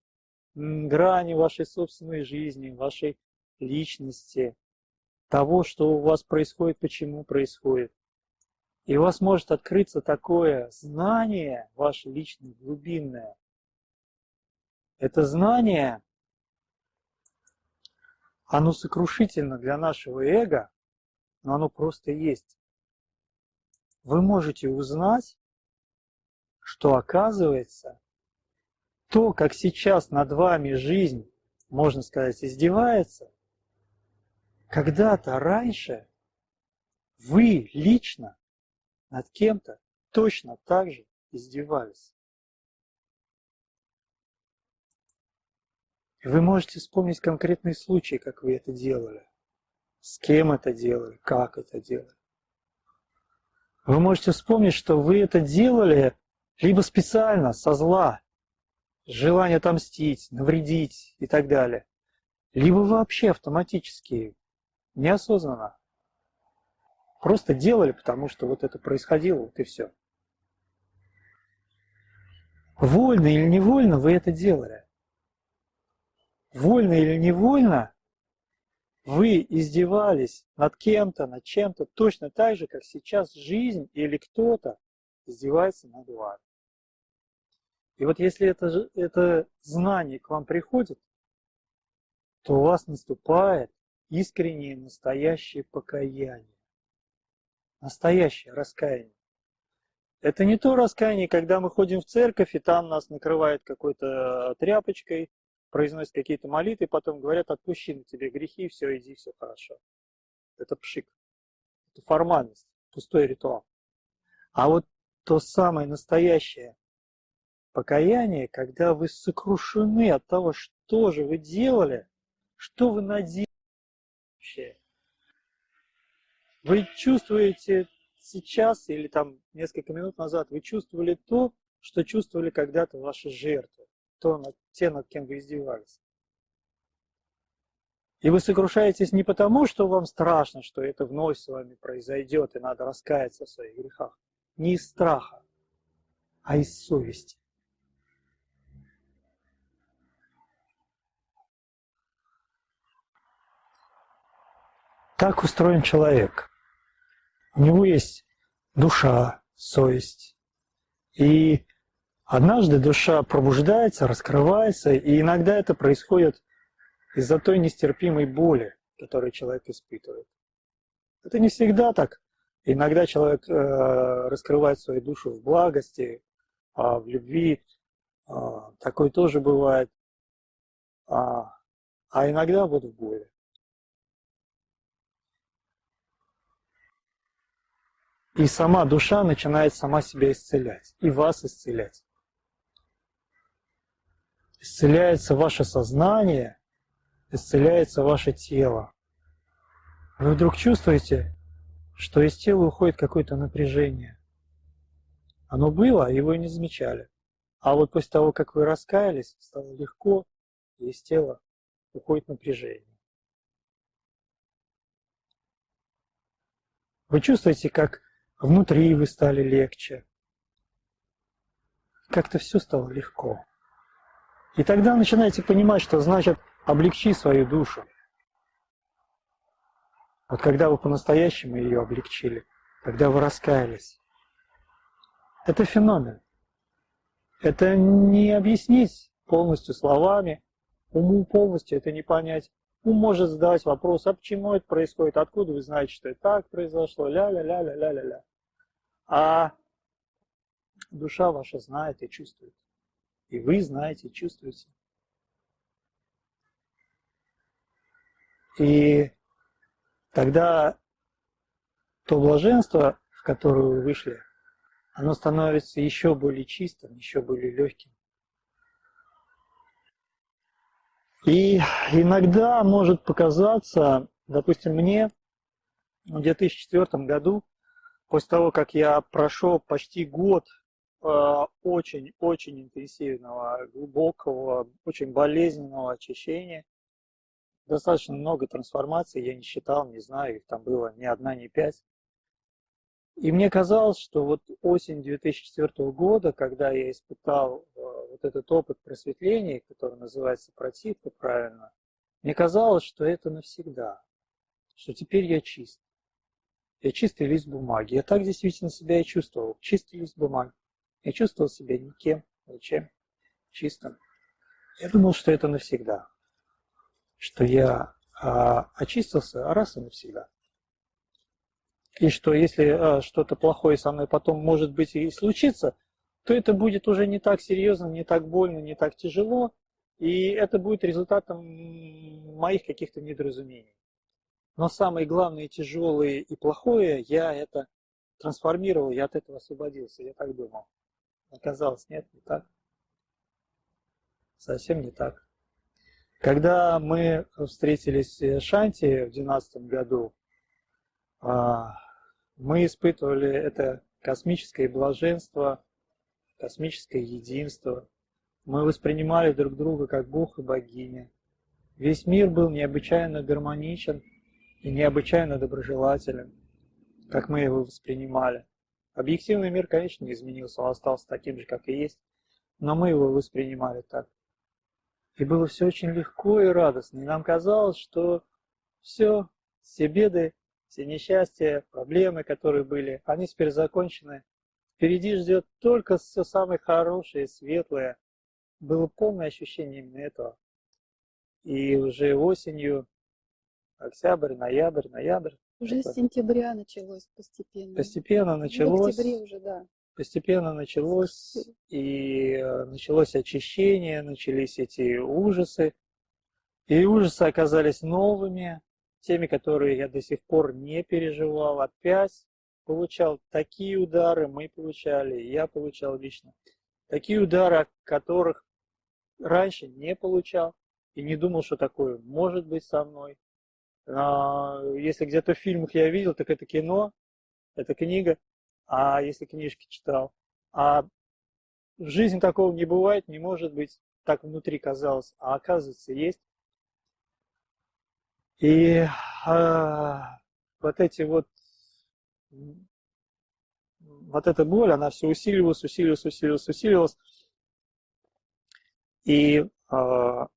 грани вашей собственной жизни, вашей личности, того, что у вас происходит, почему происходит. И у вас может открыться такое знание, ваше личное, глубинное, это знание, оно сокрушительно для нашего эго, но оно просто есть. Вы можете узнать, что оказывается, то, как сейчас над вами жизнь, можно сказать, издевается, когда-то раньше вы лично над кем-то точно так же издевались. И вы можете вспомнить конкретные случаи, как вы это делали, с кем это делали, как это делали. Вы можете вспомнить, что вы это делали либо специально, со зла, желание отомстить, навредить и так далее, либо вообще автоматически, неосознанно. Просто делали, потому что вот это происходило, вот и все. Вольно или невольно вы это делали. Вольно или невольно вы издевались над кем-то, над чем-то точно так же, как сейчас жизнь или кто-то издевается над вами. И вот если это, это знание к вам приходит, то у вас наступает искреннее настоящее покаяние. Настоящее раскаяние. Это не то раскаяние, когда мы ходим в церковь, и там нас накрывает какой-то тряпочкой, произносят какие-то молитвы, потом говорят, отпущи на тебе грехи, все, иди, все хорошо. Это пшик. Это формальность, пустой ритуал. А вот то самое настоящее покаяние, когда вы сокрушены от того, что же вы делали, что вы наделали вообще. Вы чувствуете сейчас или там несколько минут назад, вы чувствовали то, что чувствовали когда-то ваши жертвы то, над, те, над кем вы издевались. И вы сокрушаетесь не потому, что вам страшно, что это вновь с вами произойдет, и надо раскаяться в своих грехах. Не из страха, а из совести. Так устроен человек. У него есть душа, совесть. И Однажды душа пробуждается, раскрывается, и иногда это происходит из-за той нестерпимой боли, которую человек испытывает. Это не всегда так. Иногда человек э, раскрывает свою душу в благости, э, в любви. Э, такое тоже бывает. А, а иногда вот в боли. И сама душа начинает сама себя исцелять, и вас исцелять исцеляется ваше сознание, исцеляется ваше тело. Вы вдруг чувствуете, что из тела уходит какое-то напряжение. Оно было, и вы не замечали. А вот после того, как вы раскаялись, стало легко, и из тела уходит напряжение. Вы чувствуете, как внутри вы стали легче. Как-то все стало легко. И тогда начинаете понимать, что значит облегчи свою душу. Вот когда вы по-настоящему ее облегчили, когда вы раскаялись. Это феномен. Это не объяснить полностью словами, уму полностью это не понять. Ум может задавать вопрос, а почему это происходит, откуда вы знаете, что это так произошло, ля-ля-ля-ля-ля-ля-ля. А душа ваша знает и чувствует. И вы знаете, чувствуете. И тогда то блаженство, в которое вы вышли, оно становится еще более чистым, еще более легким. И иногда может показаться, допустим, мне в 2004 году, после того, как я прошел почти год очень-очень интенсивного, глубокого, очень болезненного очищения. Достаточно много трансформаций, я не считал, не знаю, их там было ни одна, ни пять. И мне казалось, что вот осень 2004 года, когда я испытал э, вот этот опыт просветления, который называется противка правильно, мне казалось, что это навсегда, что теперь я чист. Я чистый лист бумаги. Я так действительно себя и чувствовал. Чистый лист бумаги. Я чувствовал себя никем, ничем, чистым. Я думал, что это навсегда, что я а, очистился раз и навсегда. И что если а, что-то плохое со мной потом, может быть, и случится, то это будет уже не так серьезно, не так больно, не так тяжело, и это будет результатом моих каких-то недоразумений. Но самое главное, тяжелое и плохое, я это трансформировал, я от этого освободился, я так думал. Оказалось, нет, не так. Совсем не так. Когда мы встретились в Шанти в 2012 году, а, мы испытывали это космическое блаженство, космическое единство. Мы воспринимали друг друга как Бог и богиня. Весь мир был необычайно гармоничен и необычайно доброжелателен, как мы его воспринимали. Объективный мир, конечно, не изменился, он остался таким же, как и есть, но мы его воспринимали так. И было все очень легко и радостно. И нам казалось, что все, все беды, все несчастья, проблемы, которые были, они теперь закончены. Впереди ждет только все самое хорошее, светлое. Было полное ощущение именно этого. И уже осенью, октябрь, ноябрь, ноябрь.
Уже с сентября началось постепенно.
Постепенно началось.
В октябре уже, да.
Постепенно началось, и э, началось очищение, начались эти ужасы. И ужасы оказались новыми, теми, которые я до сих пор не переживал. Опять получал такие удары, мы получали, я получал лично. Такие удары, которых раньше не получал и не думал, что такое может быть со мной. А, если где-то в фильмах я видел, так это кино, это книга, а если книжки читал. А в жизни такого не бывает, не может быть, так внутри казалось, а оказывается есть. И а, вот эти вот, вот эта боль, она все усиливалась, усиливалась, усиливалась, усиливалась. И а,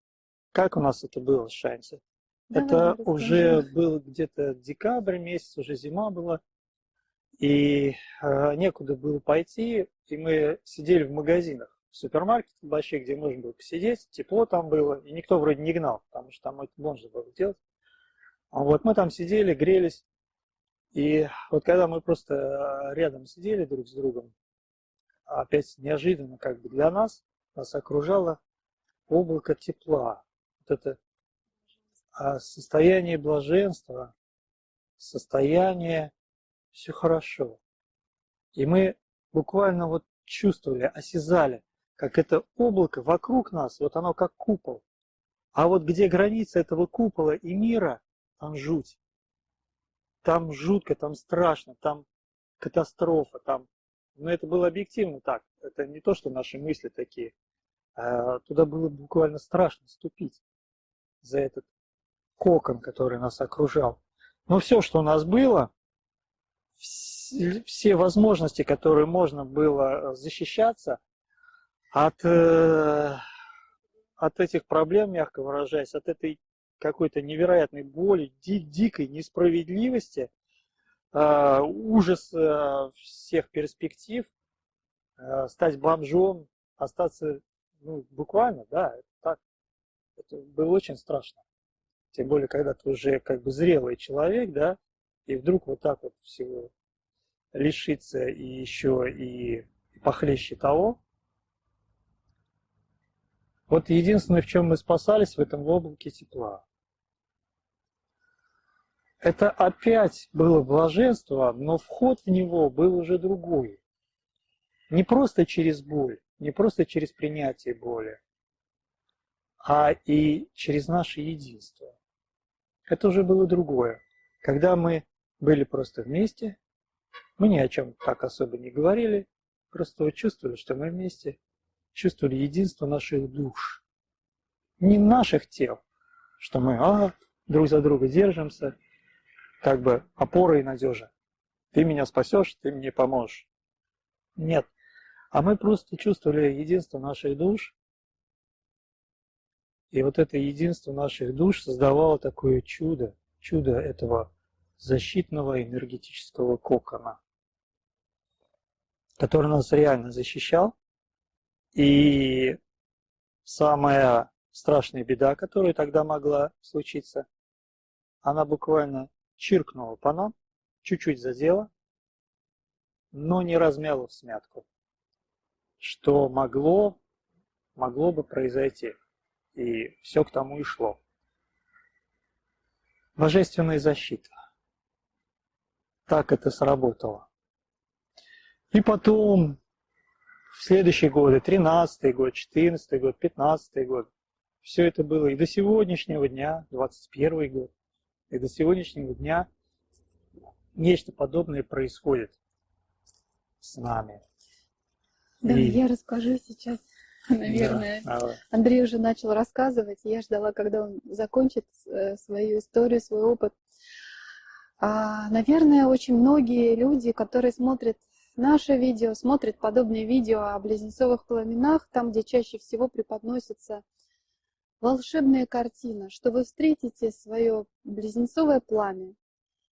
как у нас это было в Шансе? это уже был где-то декабрь месяц, уже зима была, и э, некуда было пойти, и мы сидели в магазинах, в супермаркете больших, где можно было посидеть, тепло там было, и никто вроде не гнал, потому что там это можно было делать. А вот мы там сидели, грелись, и вот когда мы просто э, рядом сидели друг с другом, опять неожиданно как бы для нас, нас окружало облако тепла. Вот это а состояние блаженства, состояние все хорошо. И мы буквально вот чувствовали, осязали, как это облако вокруг нас, вот оно как купол. А вот где граница этого купола и мира, там жуть. Там жутко, там страшно, там катастрофа, там... Но это было объективно так. Это не то, что наши мысли такие. А туда было буквально страшно ступить за этот кокон, который нас окружал. Но все, что у нас было, все возможности, которые можно было э, защищаться от, э, от этих проблем, мягко выражаясь, от этой какой-то невероятной боли, ди дикой несправедливости, э, ужас всех перспектив, стать бомжом, остаться, ну, буквально, да, так. Это было очень страшно. Тем более, когда ты уже как бы зрелый человек, да, и вдруг вот так вот всего лишиться и еще и похлеще того. Вот единственное, в чем мы спасались в этом облаке тепла. Это опять было блаженство, но вход в него был уже другой. Не просто через боль, не просто через принятие боли, а и через наше единство. Это уже было другое. Когда мы были просто вместе, мы ни о чем так особо не говорили, просто чувствовали, что мы вместе, чувствовали единство наших душ. Не наших тел, что мы а, друг за друга держимся, как бы опора и надежа. Ты меня спасешь, ты мне поможешь. Нет. А мы просто чувствовали единство наших душ, и вот это единство наших душ создавало такое чудо, чудо этого защитного энергетического кокона который нас реально защищал. И самая страшная беда, которая тогда могла случиться, она буквально чиркнула по нам, чуть-чуть задела, но не размяла в смятку, что могло, могло бы произойти. И все к тому и шло. божественная защита. Так это сработало. И потом, в следующие годы, 13 год, 14 год, 15 год, все это было и до сегодняшнего дня, 21 год, и до сегодняшнего дня нечто подобное происходит с нами.
Да,
И-
я расскажу сейчас, наверное.
Да, давай.
Андрей уже начал рассказывать, я ждала, когда он закончит э, свою историю, свой опыт. А, наверное, очень многие люди, которые смотрят наше видео, смотрят подобные видео о близнецовых пламенах, там, где чаще всего преподносится волшебная картина, что вы встретите свое близнецовое пламя,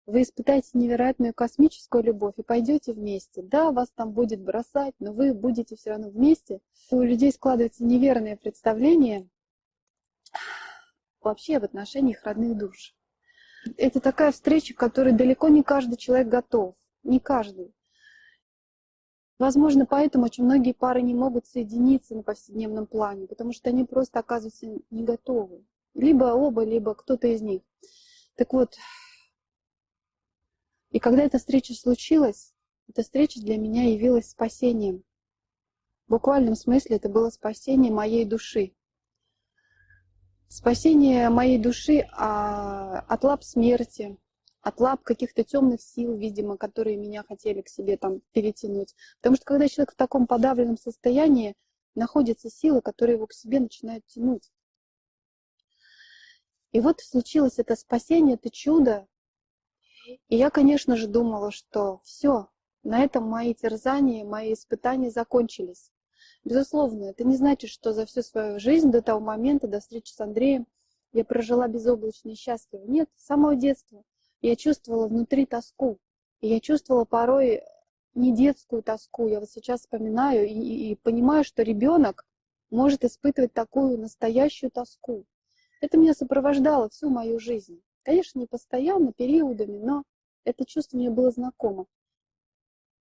вы испытаете невероятную космическую любовь и пойдете вместе. Да, вас там будет бросать, но вы будете все равно вместе. У людей складывается неверное представление вообще в отношениях родных душ. Это такая встреча, к которой далеко не каждый человек готов. Не каждый. Возможно, поэтому очень многие пары не могут соединиться на повседневном плане, потому что они просто оказываются не готовы. Либо оба, либо кто-то из них. Так вот, и когда эта встреча случилась, эта встреча для меня явилась спасением. В буквальном смысле это было спасение моей души. Спасение моей души а, от лап смерти, от лап каких-то темных сил, видимо, которые меня хотели к себе там перетянуть. Потому что когда человек в таком подавленном состоянии, находятся силы, которые его к себе начинают тянуть. И вот случилось это спасение, это чудо. И я, конечно же, думала, что все, на этом мои терзания, мои испытания закончились. Безусловно, это не значит, что за всю свою жизнь до того момента, до встречи с Андреем, я прожила безоблачно и счастливо. Нет, с самого детства я чувствовала внутри тоску. И я чувствовала порой не детскую тоску. Я вот сейчас вспоминаю и, и- и понимаю, что ребенок может испытывать такую настоящую тоску. Это меня сопровождало всю мою жизнь. Конечно, не постоянно, периодами, но это чувство мне было знакомо.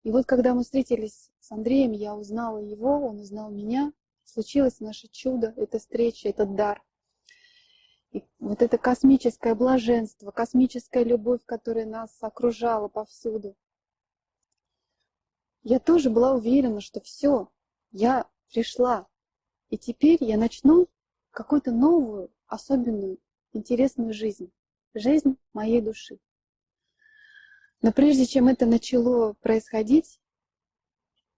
И вот когда мы встретились с Андреем, я узнала его, он узнал меня. Случилось наше чудо, эта встреча, этот дар. И вот это космическое блаженство, космическая любовь, которая нас окружала повсюду. Я тоже была уверена, что все, я пришла. И теперь я начну какую-то новую, особенную, интересную жизнь. Жизнь моей души. Но прежде чем это начало происходить,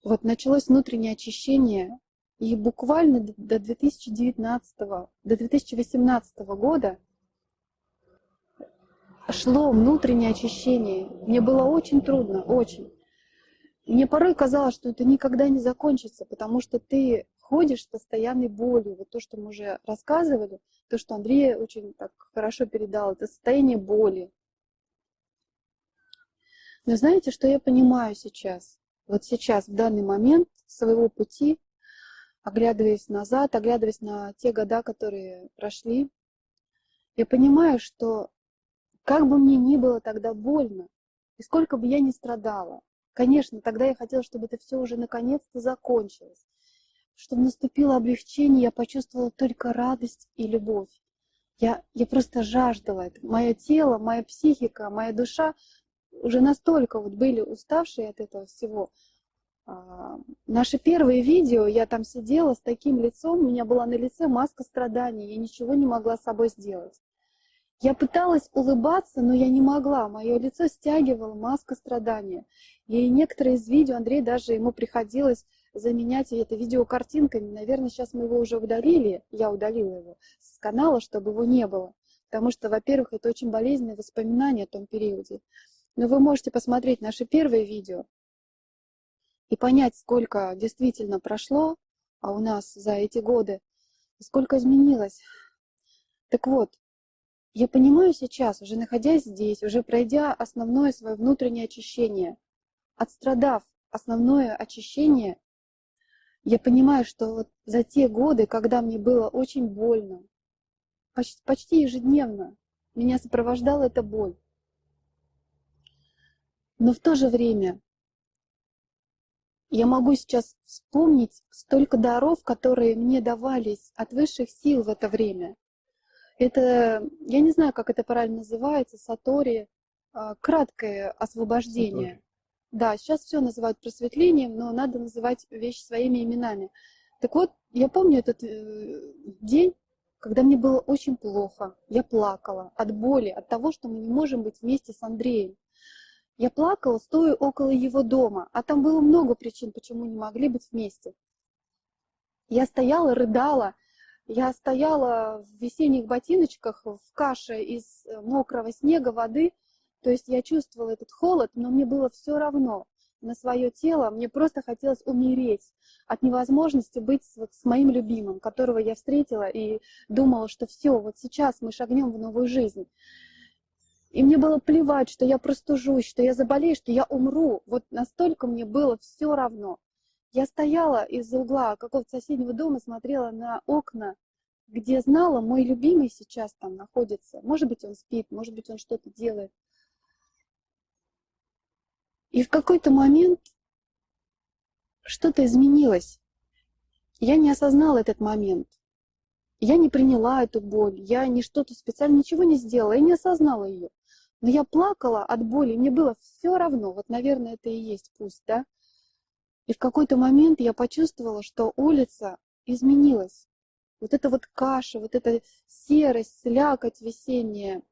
вот началось внутреннее очищение, и буквально до 2019, до 2018 года шло внутреннее очищение. Мне было очень трудно, очень. Мне порой казалось, что это никогда не закончится, потому что ты ходишь с постоянной болью. Вот то, что мы уже рассказывали, то, что Андрей очень так хорошо передал, это состояние боли. Но знаете, что я понимаю сейчас? Вот сейчас, в данный момент своего пути, оглядываясь назад, оглядываясь на те года, которые прошли, я понимаю, что как бы мне ни было тогда больно, и сколько бы я ни страдала, конечно, тогда я хотела, чтобы это все уже наконец-то закончилось, чтобы наступило облегчение, я почувствовала только радость и любовь. Я, я просто жаждала это. Мое тело, моя психика, моя душа уже настолько вот были уставшие от этого всего. А, Наши первые видео, я там сидела с таким лицом, у меня была на лице маска страданий, я ничего не могла с собой сделать. Я пыталась улыбаться, но я не могла. Мое лицо стягивала маска страдания. И некоторые из видео, Андрей даже ему приходилось заменять это видео картинками. Наверное, сейчас мы его уже удалили, я удалила его с канала, чтобы его не было. Потому что, во-первых, это очень болезненные воспоминания о том периоде. Но вы можете посмотреть наши первые видео и понять, сколько действительно прошло а у нас за эти годы, сколько изменилось. Так вот, я понимаю сейчас, уже находясь здесь, уже пройдя основное свое внутреннее очищение, отстрадав основное очищение, я понимаю, что вот за те годы, когда мне было очень больно, почти, почти ежедневно меня сопровождала эта боль. Но в то же время я могу сейчас вспомнить столько даров, которые мне давались от высших сил в это время. Это, я не знаю, как это правильно называется, сатори, а, краткое освобождение. Да, сейчас все называют просветлением, но надо называть вещи своими именами. Так вот, я помню этот э, день, когда мне было очень плохо. Я плакала от боли, от того, что мы не можем быть вместе с Андреем. Я плакала, стоя около его дома, а там было много причин, почему не могли быть вместе. Я стояла, рыдала, я стояла в весенних ботиночках, в каше из э, мокрого снега, воды, то есть я чувствовала этот холод, но мне было все равно на свое тело, мне просто хотелось умереть от невозможности быть вот с моим любимым, которого я встретила и думала, что все, вот сейчас мы шагнем в новую жизнь. И мне было плевать, что я простужусь, что я заболею, что я умру. Вот настолько мне было все равно. Я стояла из угла какого-то соседнего дома, смотрела на окна, где знала, мой любимый сейчас там находится. Может быть, он спит, может быть, он что-то делает. И в какой-то момент что-то изменилось. Я не осознала этот момент. Я не приняла эту боль, я не что-то специально, ничего не сделала, я не осознала ее. Но я плакала от боли, мне было все равно, вот, наверное, это и есть пусть, да? И в какой-то момент я почувствовала, что улица изменилась. Вот эта вот каша, вот эта серость, слякоть весенняя,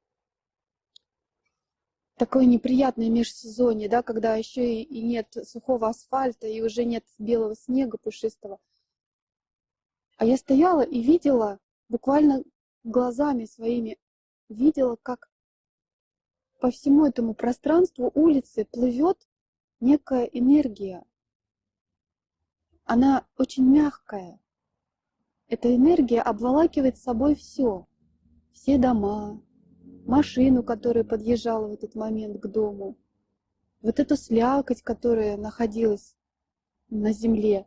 такое неприятное межсезонье, да, когда еще и нет сухого асфальта, и уже нет белого снега пушистого. А я стояла и видела, буквально глазами своими, видела, как по всему этому пространству улицы плывет некая энергия. Она очень мягкая. Эта энергия обволакивает собой все. Все дома, машину, которая подъезжала в этот момент к дому, вот эту слякоть, которая находилась на земле.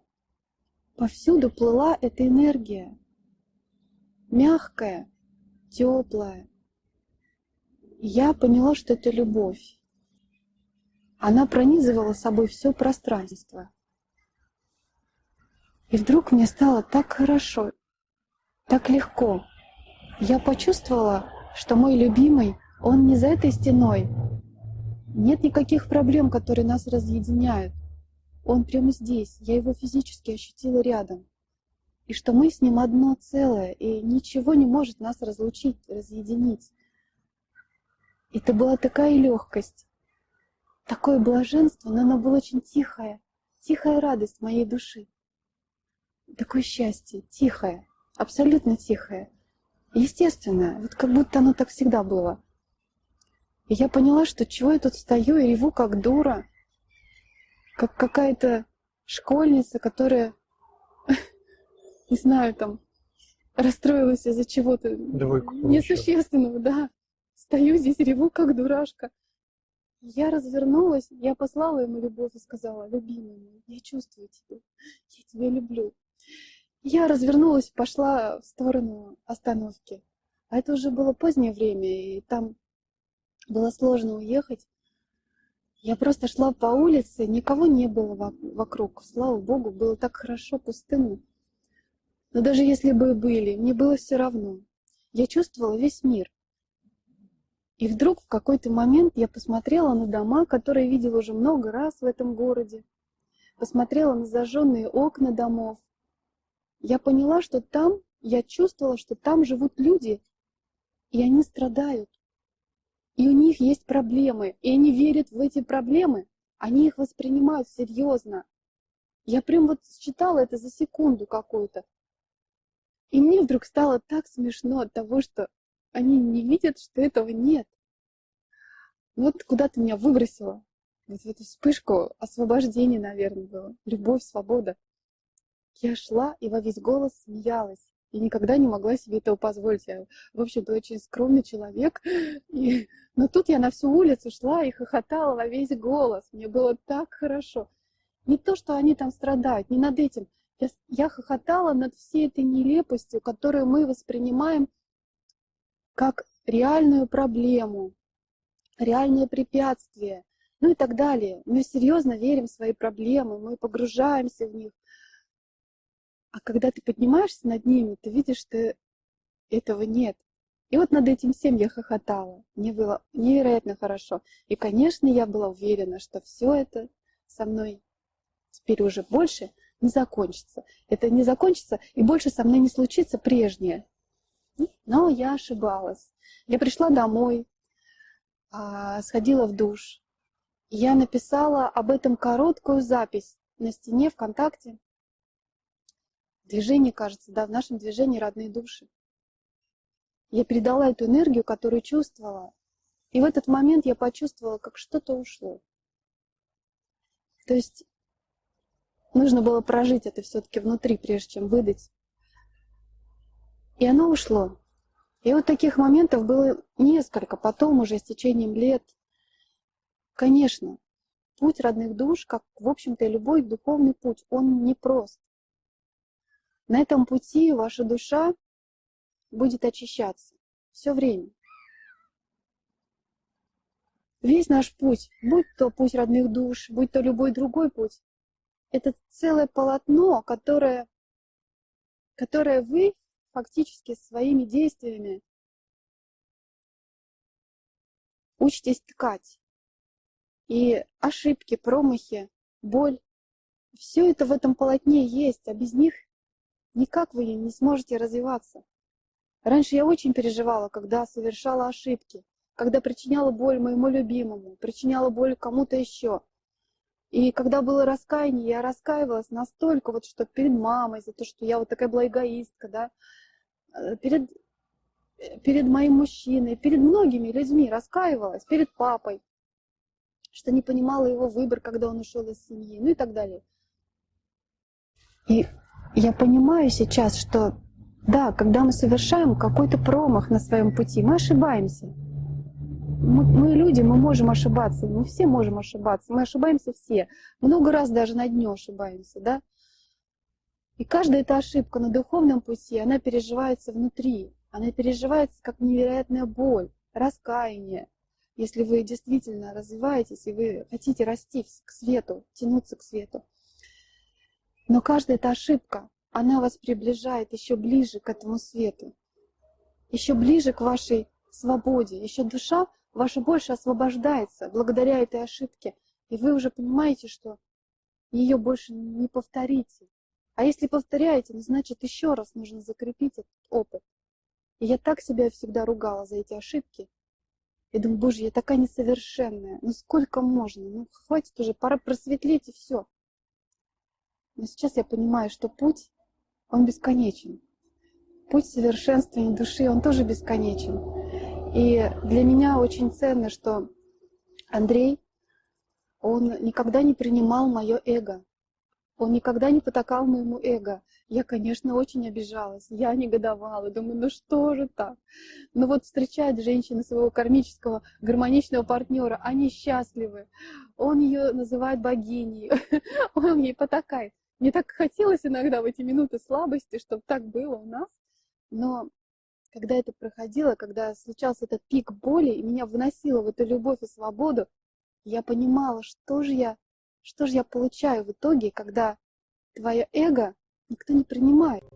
Повсюду плыла эта энергия, мягкая, теплая. Я поняла, что это любовь. Она пронизывала собой все пространство. И вдруг мне стало так хорошо, так легко. Я почувствовала, что мой любимый, он не за этой стеной. Нет никаких проблем, которые нас разъединяют. Он прямо здесь, я его физически ощутила рядом. И что мы с ним одно целое, и ничего не может нас разлучить, разъединить. Это была такая легкость, такое блаженство, но оно было очень тихое, тихая радость моей души. Такое счастье, тихое, абсолютно тихое, естественное, вот как будто оно так всегда было. И я поняла, что чего я тут стою и реву как дура, как какая-то школьница, которая, не знаю, там, расстроилась из-за чего-то несущественного, да. Стою здесь, реву, как дурашка. Я развернулась, я послала ему любовь и сказала, любимый мой, я чувствую тебя, я тебя люблю. Я развернулась, пошла в сторону остановки. А это уже было позднее время, и там было сложно уехать. Я просто шла по улице, никого не было вокруг. Слава Богу, было так хорошо, пустынно. Но даже если бы были, мне было все равно. Я чувствовала весь мир. И вдруг в какой-то момент я посмотрела на дома, которые видела уже много раз в этом городе. Посмотрела на зажженные окна домов. Я поняла, что там, я чувствовала, что там живут люди, и они страдают и у них есть проблемы, и они верят в эти проблемы, они их воспринимают серьезно. Я прям вот читала это за секунду какую-то. И мне вдруг стало так смешно от того, что они не видят, что этого нет. Вот куда-то меня выбросило. Вот в эту вспышку освобождения, наверное, было. Любовь, свобода. Я шла и во весь голос смеялась и никогда не могла себе этого позволить. Я, в общем-то, очень скромный человек. И... Но тут я на всю улицу шла и хохотала во весь голос. Мне было так хорошо. Не то, что они там страдают, не над этим. Я, я хохотала над всей этой нелепостью, которую мы воспринимаем как реальную проблему, реальное препятствие, ну и так далее. Мы серьезно верим в свои проблемы, мы погружаемся в них, а когда ты поднимаешься над ними, ты видишь, что этого нет. И вот над этим всем я хохотала. Мне было невероятно хорошо. И, конечно, я была уверена, что все это со мной теперь уже больше не закончится. Это не закончится, и больше со мной не случится прежнее. Но я ошибалась. Я пришла домой, а, сходила в душ. Я написала об этом короткую запись на стене ВКонтакте. Движение, кажется, да, в нашем движении родные души. Я передала эту энергию, которую чувствовала. И в этот момент я почувствовала, как что-то ушло. То есть нужно было прожить это все-таки внутри, прежде чем выдать. И оно ушло. И вот таких моментов было несколько, потом уже с течением лет. Конечно, путь родных душ, как, в общем-то, любой духовный путь, он непрост. На этом пути ваша душа будет очищаться все время. Весь наш путь, будь то путь родных душ, будь то любой другой путь, это целое полотно, которое, которое вы фактически своими действиями учитесь ткать. И ошибки, промахи, боль, все это в этом полотне есть, а без них никак вы не сможете развиваться. Раньше я очень переживала, когда совершала ошибки, когда причиняла боль моему любимому, причиняла боль кому-то еще. И когда было раскаяние, я раскаивалась настолько, вот, что перед мамой за то, что я вот такая была эгоистка, да, э, перед, э, перед моим мужчиной, перед многими людьми раскаивалась, перед папой, что не понимала его выбор, когда он ушел из семьи, ну и так далее. И я понимаю сейчас, что да, когда мы совершаем какой-то промах на своем пути, мы ошибаемся. Мы, мы люди, мы можем ошибаться, мы все можем ошибаться, мы ошибаемся все. Много раз даже на дню ошибаемся, да? И каждая эта ошибка на духовном пути, она переживается внутри, она переживается как невероятная боль, раскаяние. Если вы действительно развиваетесь и вы хотите расти к свету, тянуться к свету. Но каждая эта ошибка, она вас приближает еще ближе к этому свету, еще ближе к вашей свободе, еще душа ваша больше освобождается благодаря этой ошибке, и вы уже понимаете, что ее больше не повторите. А если повторяете, ну, значит, еще раз нужно закрепить этот опыт. И я так себя всегда ругала за эти ошибки. И думаю, боже, я такая несовершенная. Ну сколько можно? Ну хватит уже, пора просветлеть и все. Но сейчас я понимаю, что путь он бесконечен. Путь совершенствования души, он тоже бесконечен. И для меня очень ценно, что Андрей, он никогда не принимал мое эго. Он никогда не потакал моему эго. Я, конечно, очень обижалась, я негодовала, думаю, ну что же так? Но вот встречает женщина своего кармического, гармоничного партнера, они счастливы. Он ее называет богиней, он ей потакает. Мне так хотелось иногда в эти минуты слабости, чтобы так было у нас. Но когда это проходило, когда случался этот пик боли, и меня выносило в эту любовь и свободу, я понимала, что же я, что же я получаю в итоге, когда твое эго никто не принимает.